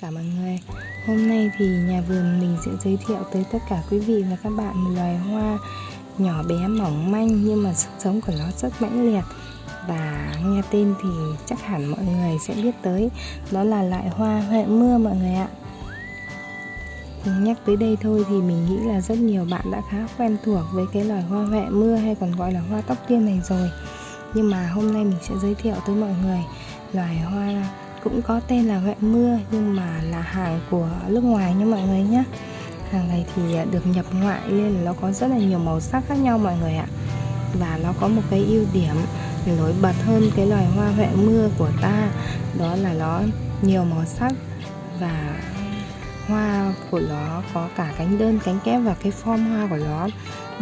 cả mọi người. Hôm nay thì nhà vườn mình sẽ giới thiệu tới tất cả quý vị và các bạn một loài hoa nhỏ bé mỏng manh nhưng mà sức sống của nó rất mãnh liệt. Và nghe tên thì chắc hẳn mọi người sẽ biết tới, đó là loại hoa huệ mưa mọi người ạ. Nhắc tới đây thôi thì mình nghĩ là rất nhiều bạn đã khá quen thuộc với cái loài hoa huệ mưa hay còn gọi là hoa tóc tiên này rồi. Nhưng mà hôm nay mình sẽ giới thiệu tới mọi người loài hoa cũng có tên là huệ mưa, nhưng mà là hàng của nước ngoài nha mọi người nhé hàng này thì à, được nhập ngoại nên là nó có rất là nhiều màu sắc khác nhau mọi người ạ. Và nó có một cái ưu điểm nổi bật hơn cái loài hoa huệ mưa của ta, đó là nó nhiều màu sắc và hoa của nó có cả cánh đơn, cánh kép và cái form hoa của nó.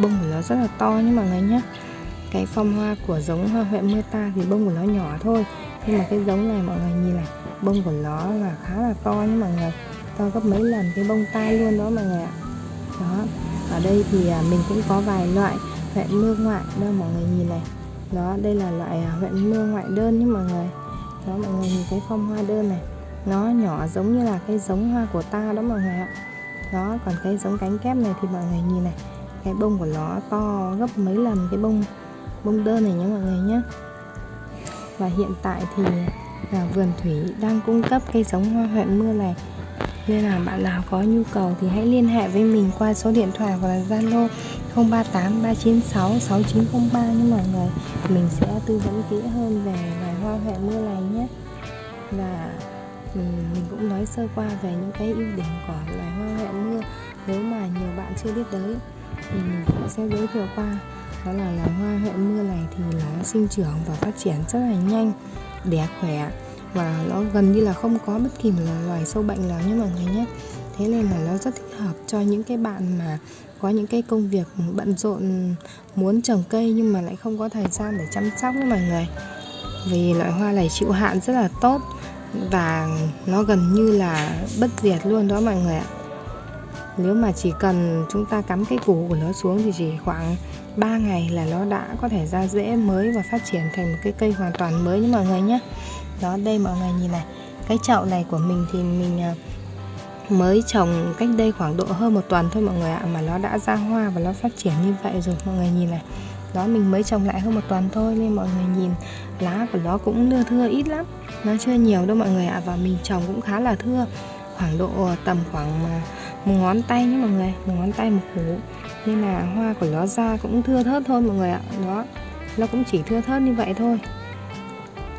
Bông của nó rất là to nhé mọi người nhé cái form hoa của giống hoa huệ mưa ta thì bông của nó nhỏ thôi nhưng mà cái giống này mọi người nhìn này, bông của nó là khá là to nhé mọi người. To gấp mấy lần cái bông tai luôn đó mọi người ạ. Đó, ở đây thì à, mình cũng có vài loại huệ mưa ngoại đâu mọi người nhìn này. Đó, đây là loại à, huệ mưa ngoại đơn nhé mọi người. Đó, mọi người nhìn cái phong hoa đơn này, nó nhỏ giống như là cái giống hoa của ta đó mọi người ạ. Đó, còn cái giống cánh kép này thì mọi người nhìn này, cái bông của nó to gấp mấy lần cái bông bông đơn này nhé mọi người nhé và hiện tại thì là vườn thủy đang cung cấp cây giống hoa huệ mưa này. Nên là bạn nào có nhu cầu thì hãy liên hệ với mình qua số điện thoại hoặc là Zalo 038 396 6903 nhé mọi người. Mình sẽ tư vấn kỹ hơn về loài hoa huệ mưa này nhé. Và mình cũng nói sơ qua về những cái ưu điểm của loài hoa huệ mưa. Nếu mà nhiều bạn chưa biết tới thì mình cũng sẽ giới thiệu qua đó là loài hoa hậu mưa này thì nó sinh trưởng và phát triển rất là nhanh đẻ khỏe và nó gần như là không có bất kỳ một loài sâu bệnh nào nhé mọi người nhé. Thế nên là nó rất thích hợp cho những cái bạn mà có những cái công việc bận rộn, muốn trồng cây nhưng mà lại không có thời gian để chăm sóc với mọi người. Vì loại hoa này chịu hạn rất là tốt và nó gần như là bất diệt luôn đó mọi người ạ. Nếu mà chỉ cần chúng ta cắm cái củ của nó xuống thì chỉ khoảng 3 ngày là nó đã có thể ra rễ mới và phát triển thành một cái cây hoàn toàn mới nhé mọi người nhé. Đó, đây mọi người nhìn này. Cái chậu này của mình thì mình à, mới trồng cách đây khoảng độ hơn một tuần thôi mọi người ạ, mà nó đã ra hoa và nó phát triển như vậy rồi mọi người nhìn này. Đó, mình mới trồng lại hơn một tuần thôi nên mọi người nhìn, lá của nó cũng thưa thưa ít lắm. Nó chưa nhiều đâu mọi người ạ, và mình trồng cũng khá là thưa. Khoảng độ tầm khoảng à, một ngón tay nhé mọi người, một ngón tay, một củ nên là hoa của nó ra cũng thưa thớt thôi mọi người ạ. Đó, nó cũng chỉ thưa thớt như vậy thôi.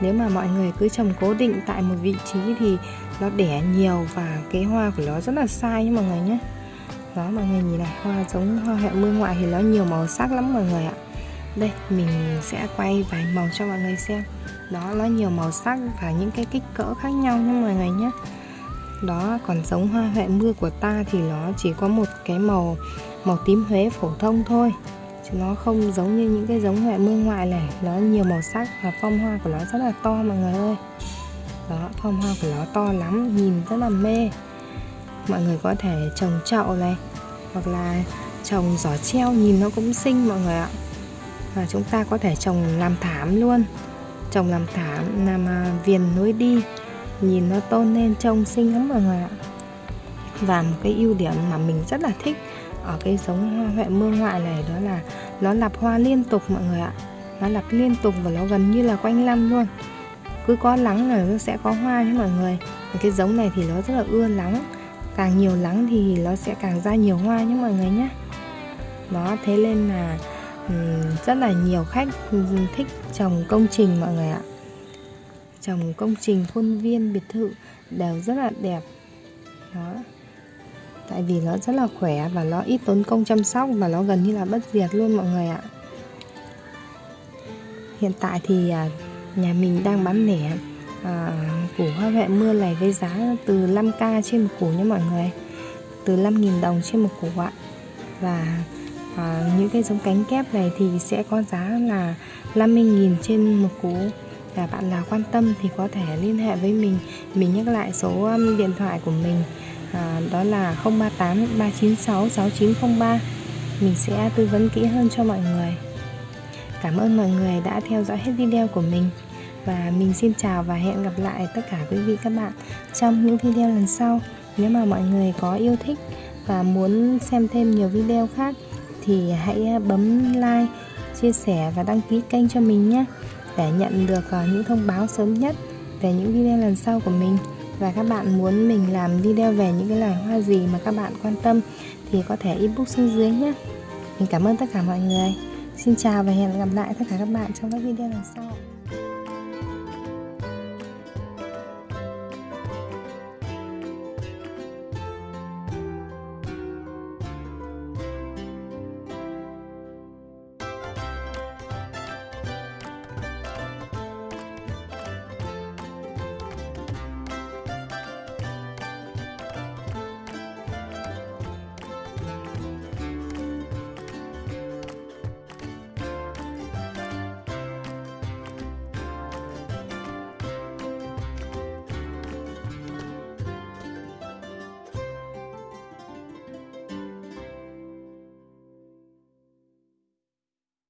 Nếu mà mọi người cứ trồng cố định tại một vị trí thì nó đẻ nhiều và cái hoa của nó rất là sai nhé mọi người nhé. Đó, mọi người nhìn này, hoa giống hoa hẹ mưa ngoại thì nó nhiều màu sắc lắm mọi người ạ. Đây, mình sẽ quay vài màu cho mọi người xem. Đó, nó nhiều màu sắc và những cái kích cỡ khác nhau nha mọi người nhé. Đó, còn giống hoa huệ mưa của ta thì nó chỉ có một cái màu màu tím huế phổ thông thôi. Chứ nó không giống như những cái giống ngoại mương ngoại này. Nó nhiều màu sắc và phong hoa của nó rất là to mọi người ơi. Đó, phong hoa của nó to lắm, nhìn rất là mê. Mọi người có thể trồng chậu này, hoặc là trồng giỏ treo, nhìn nó cũng xinh mọi người ạ. Và chúng ta có thể trồng làm thảm luôn. Trồng làm thảm, làm à, viền nối đi. Nhìn nó tôn lên trông xinh lắm mọi người ạ. Và một cái ưu điểm mà mình rất là thích ở cái giống hoa huệ mưa ngoại này đó là nó lặp hoa liên tục mọi người ạ. Nó lặp liên tục và nó gần như là quanh năm luôn. Cứ có nắng là nó sẽ có hoa nhé mọi người. Cái giống này thì nó rất là ưa nắng càng nhiều nắng thì nó sẽ càng ra nhiều hoa nhé mọi người nhé. Đó, thế nên là rất là nhiều khách thích trồng công trình mọi người ạ. Trồng công trình khuôn viên biệt thự đều rất là đẹp. Đó tại vì nó rất là khỏe và nó ít tốn công chăm sóc và nó gần như là bất diệt luôn mọi người ạ. Hiện tại thì à, nhà mình đang bán lẻ à, củ hoa huệ mưa này với giá từ 5k trên một củ nhé mọi người. Từ 5.000 đồng trên một củ ạ. Và à, những cái giống cánh kép này thì sẽ có giá là 50.000 trên một củ. Và bạn nào quan tâm thì có thể liên hệ với mình. Mình nhắc lại số điện thoại của mình à, đó là 038 396 6903 mình sẽ tư vấn kỹ hơn cho mọi người. Cảm ơn mọi người đã theo dõi hết video của mình. Và mình xin chào và hẹn gặp lại tất cả quý vị các bạn trong những video lần sau. Nếu mà mọi người có yêu thích và muốn xem thêm nhiều video khác thì hãy bấm like chia sẻ và đăng ký kênh cho mình nhé để nhận được à, những thông báo sớm nhất về những video lần sau của mình và các bạn muốn mình làm video về những cái loài hoa gì mà các bạn quan tâm thì có thể inbox xuống dưới nhé. Mình cảm ơn tất cả mọi người. Xin chào và hẹn gặp lại tất cả các bạn trong các video lần sau.